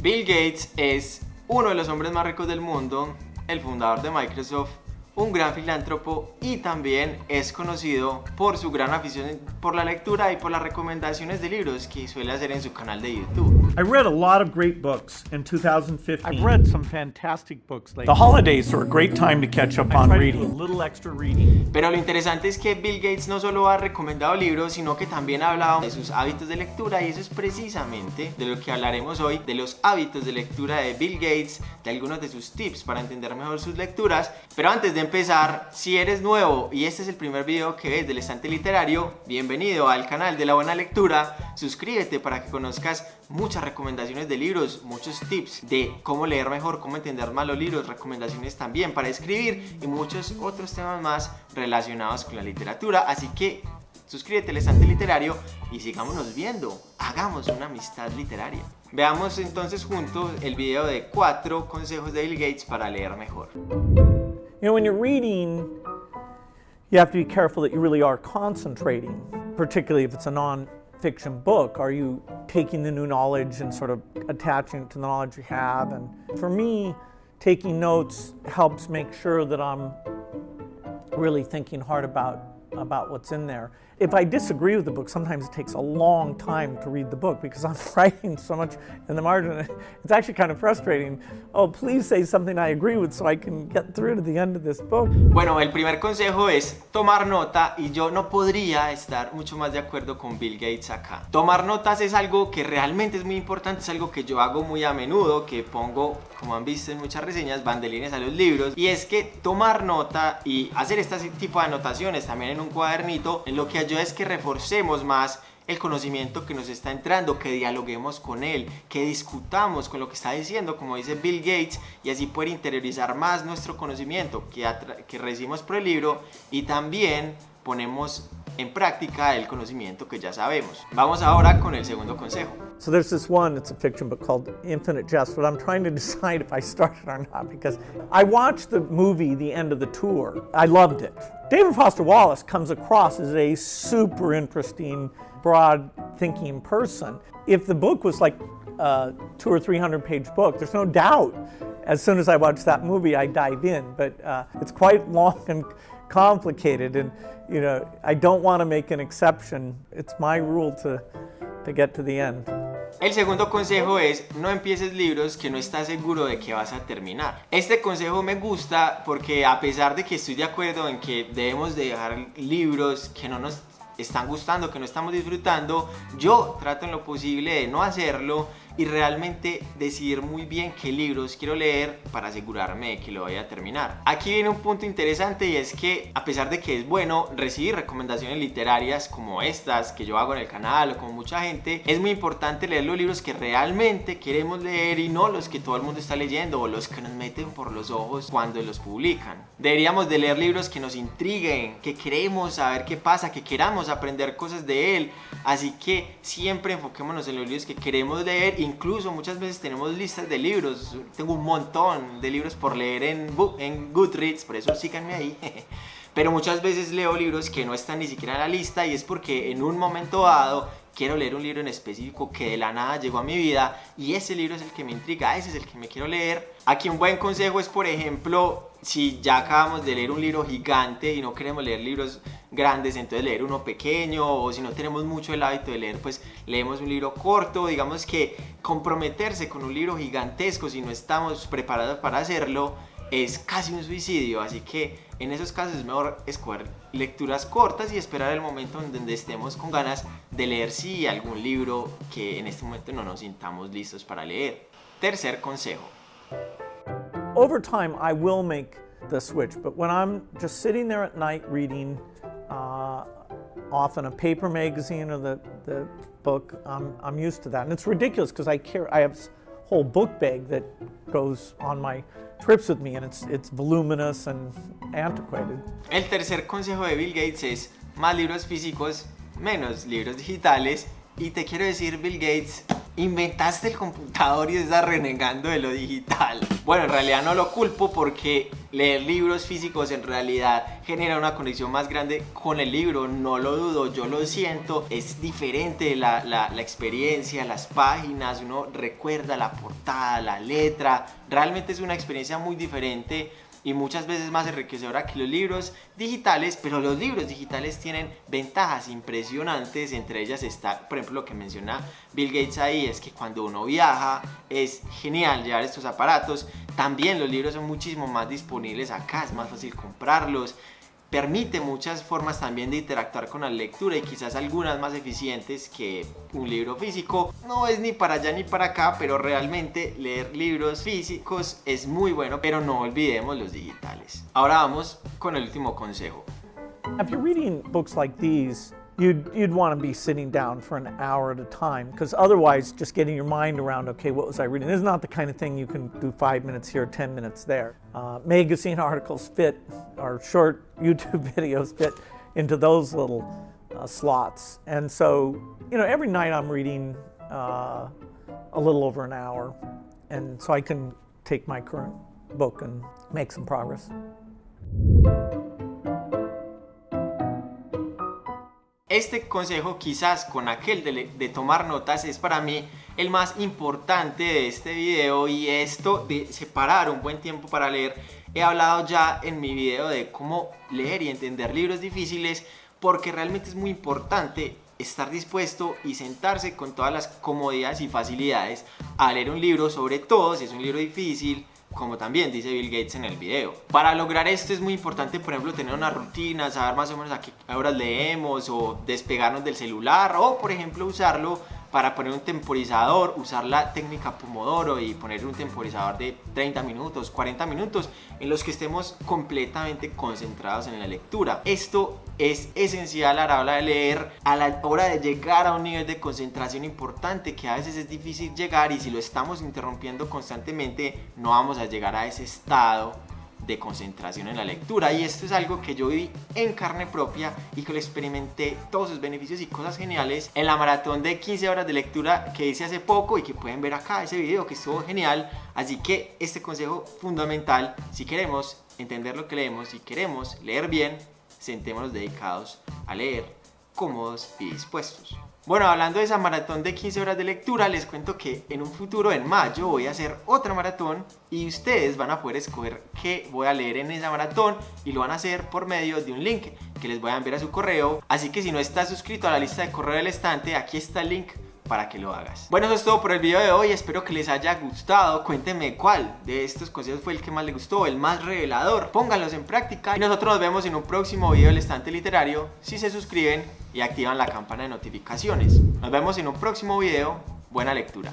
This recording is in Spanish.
Bill Gates es uno de los hombres más ricos del mundo, el fundador de Microsoft un gran filántropo y también es conocido por su gran afición por la lectura y por las recomendaciones de libros que suele hacer en su canal de YouTube. I read a lot of great books in 2015. I've read some fantastic books lately. The holidays are a great time to catch up on reading. a little extra reading. Pero lo interesante es que Bill Gates no solo ha recomendado libros, sino que también ha hablado de sus hábitos de lectura y eso es precisamente de lo que hablaremos hoy, de los hábitos de lectura de Bill Gates, de algunos de sus tips para entender mejor sus lecturas. Pero antes de empezar, si eres nuevo y este es el primer video que ves del estante literario, bienvenido al canal de la buena lectura, suscríbete para que conozcas muchas recomendaciones de libros, muchos tips de cómo leer mejor, cómo entender más los libros, recomendaciones también para escribir y muchos otros temas más relacionados con la literatura. Así que suscríbete al estante literario y sigámonos viendo, hagamos una amistad literaria. Veamos entonces juntos el video de cuatro consejos de Bill Gates para leer mejor. You know, when you're reading, you have to be careful that you really are concentrating, particularly if it's a non-fiction book. Are you taking the new knowledge and sort of attaching it to the knowledge you have? And for me, taking notes helps make sure that I'm really thinking hard about about what's in there. If I disagree with the book, sometimes it takes a long time to read the book because I'm writing so much in the margin. It's actually kind of frustrating. Oh, please say something I agree with so I can get through to the end of this book. Bueno, el primer consejo es tomar nota y yo no podría estar mucho más de acuerdo con Bill Gates acá. Tomar notas es algo que realmente es muy importante, es algo que yo hago muy a menudo, que pongo, como han visto en muchas reseñas, bandelines a los libros. Y es que tomar nota y hacer este tipo de anotaciones también en un cuadernito, en lo que es que reforcemos más el conocimiento que nos está entrando, que dialoguemos con él, que discutamos con lo que está diciendo, como dice Bill Gates, y así poder interiorizar más nuestro conocimiento que, que recibimos por el libro y también ponemos en práctica el conocimiento que ya sabemos. Vamos ahora con el segundo consejo. So there's this one, it's a fiction book called Infinite Jest, but I'm trying to decide if I start it or not because I watched the movie The End of the Tour. I loved it. David Foster Wallace comes across as a super interesting, broad thinking person. If the book was like a two or three hundred page book, there's no doubt as soon as I watch that movie, I dive in, but uh, it's quite long and complicated and you know, I don't want to make an exception. It's my rule to, to get to the end. El segundo consejo es no empieces libros que no estás seguro de que vas a terminar. Este consejo me gusta porque a pesar de que estoy de acuerdo en que debemos dejar libros que no nos están gustando, que no estamos disfrutando, yo trato en lo posible de no hacerlo y realmente decidir muy bien qué libros quiero leer para asegurarme de que lo vaya a terminar. Aquí viene un punto interesante y es que a pesar de que es bueno recibir recomendaciones literarias como estas que yo hago en el canal o como mucha gente, es muy importante leer los libros que realmente queremos leer y no los que todo el mundo está leyendo o los que nos meten por los ojos cuando los publican. Deberíamos de leer libros que nos intriguen, que queremos saber qué pasa, que queramos aprender cosas de él. Así que siempre enfoquémonos en los libros que queremos leer incluso muchas veces tenemos listas de libros. Tengo un montón de libros por leer en, en Goodreads, por eso síganme ahí. Pero muchas veces leo libros que no están ni siquiera en la lista y es porque en un momento dado quiero leer un libro en específico que de la nada llegó a mi vida y ese libro es el que me intriga, ese es el que me quiero leer. Aquí un buen consejo es, por ejemplo, si ya acabamos de leer un libro gigante y no queremos leer libros grandes, entonces leer uno pequeño o si no tenemos mucho el hábito de leer, pues leemos un libro corto, digamos que comprometerse con un libro gigantesco si no estamos preparados para hacerlo es casi un suicidio, así que en esos casos es mejor escoger lecturas cortas y esperar el momento en donde estemos con ganas de leer si algún libro que en este momento no nos sintamos listos para leer. Tercer consejo. Over time, I will make the switch, but when I'm just sitting there at night reading, uh, often a paper magazine or the, the book, I'm, I'm used to that. And it's ridiculous because I care, I have whole book bag that goes on my trips with me and it's, it's voluminous and antiquated. El tercer consejo de Bill Gates es más libros físicos, menos libros digitales. Y te quiero decir, Bill Gates, inventaste el computador y estás renegando de lo digital. Bueno, en realidad no lo culpo porque leer libros físicos en realidad genera una conexión más grande con el libro, no lo dudo, yo lo siento, es diferente la, la, experiencia, las páginas, uno recuerda la portada, la letra, realmente es una experiencia muy diferente y muchas veces más enriquecedora que los libros digitales, pero los libros digitales tienen ventajas impresionantes, entre ellas está, por ejemplo, lo que menciona Bill Gates ahí, es que cuando uno viaja es genial llevar estos aparatos, también los libros son muchísimo más disponibles acá, es más fácil comprarlos, permite muchas formas también de interactuar con la lectura y quizás algunas más eficientes que un libro físico. No es ni para allá ni para acá, pero realmente leer libros físicos es muy bueno, pero no olvidemos los digitales. Ahora vamos con el último consejo. If you're reading books like these, you'd, you'd want to be sitting down for an hour at a time because otherwise just getting your mind around, okay, what was I reading? This is not the kind of thing you can do five minutes here, 10 minutes there. Uh, magazine articles fit, or short YouTube videos fit into those little uh, slots. And so, you know, every night I'm reading uh, a little over an hour. And so I can take my current book and make some progress. Este consejo quizás con aquel de, tomar notas es para mí el más importante de este video y esto de separar un buen tiempo para leer. He hablado ya en mi video de cómo leer y entender libros difíciles porque realmente es muy importante estar dispuesto y sentarse con todas las comodidades y facilidades a leer un libro, sobre todo si es un libro difícil, como también dice Bill Gates en el video. Para lograr esto es muy importante, por ejemplo, tener una rutina, saber más o menos a qué horas leemos o despegarnos del celular o, por ejemplo, usarlo para poner un temporizador, usar la técnica Pomodoro y poner un temporizador de 30 minutos, 40 minutos en los que estemos completamente concentrados en la lectura. Esto es esencial a la hora de leer, a la hora de llegar a un nivel de concentración importante que a veces es difícil llegar y si lo estamos interrumpiendo constantemente no vamos a llegar a ese estado de concentración en la lectura. Y esto es algo que yo viví en carne propia y que lo experimenté todos sus beneficios y cosas geniales en la maratón de 15 horas de lectura que hice hace poco y que pueden ver acá ese video que estuvo genial. Así que este consejo fundamental si queremos entender lo que leemos si queremos leer bien sentémonos dedicados a leer cómodos y dispuestos bueno, hablando de esa maratón de 15 horas de lectura, les cuento que en un futuro, en mayo, voy a hacer otra maratón y ustedes van a poder escoger qué voy a leer en esa maratón y lo van a hacer por medio de un link que les voy a enviar a su correo. Así que si no estás suscrito a la lista de correo del estante, aquí está el link para que lo hagas. Bueno, eso es todo por el video de hoy, espero que les haya gustado, cuéntenme cuál de estos consejos fue el que más les gustó, el más revelador, pónganlos en práctica y nosotros nos vemos en un próximo video del estante literario si se suscriben y activan la campana de notificaciones. Nos vemos en un próximo video, buena lectura.